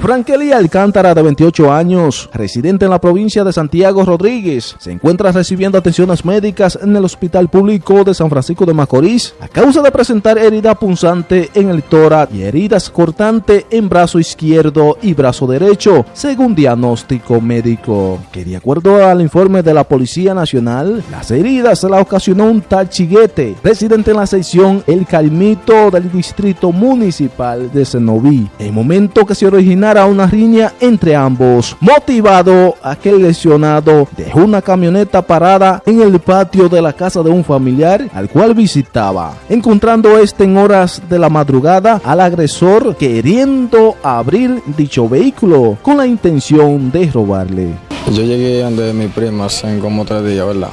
Frankelly Alcántara, de 28 años, residente en la provincia de Santiago Rodríguez, se encuentra recibiendo atenciones médicas en el Hospital Público de San Francisco de Macorís a causa de presentar herida punzante en el tórax y heridas cortantes en brazo izquierdo y brazo derecho, según diagnóstico médico. Que de acuerdo al informe de la Policía Nacional, las heridas las ocasionó un tal Chiguete, residente en la sección El Calmito del Distrito Municipal de Senoví. En momento que se origina a una riña entre ambos, motivado a que el lesionado dejó una camioneta parada en el patio de la casa de un familiar al cual visitaba, encontrando este en horas de la madrugada al agresor queriendo abrir dicho vehículo con la intención de robarle. Yo llegué donde mi prima hace como tres días, ¿verdad?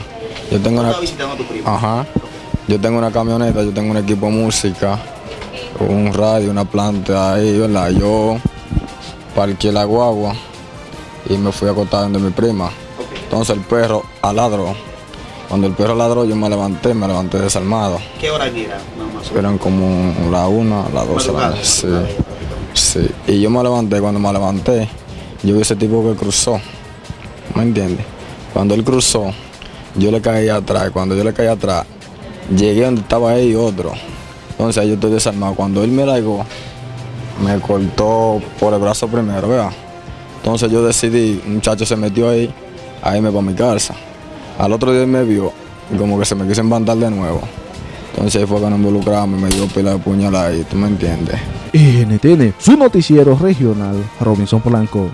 Yo tengo una... visitando a tu prima? Ajá. Yo tengo una camioneta, yo tengo un equipo de música, un radio, una planta ahí, ¿verdad? Yo parqué la guagua y me fui a acostar donde mi prima. Entonces el perro aladró. Cuando el perro ladró yo me levanté, me levanté desarmado. ¿Qué hora era? Eran como la una, las dos. Madrugada. Sí, sí. Y yo me levanté, cuando me levanté, yo vi ese tipo que cruzó. ¿Me entiendes? Cuando él cruzó, yo le caí atrás. Cuando yo le caí atrás, llegué donde estaba él y otro. Entonces yo estoy desarmado. Cuando él me largó, me cortó por el brazo primero, ¿verdad? Entonces yo decidí, un muchacho se metió ahí, a irme para mi casa. Al otro día me vio y como que se me quiso embandar de nuevo. Entonces ahí fue que nos involucramos y me dio pila de puñalada ahí, ¿tú me entiendes? NTN, su noticiero regional, Robinson Polanco.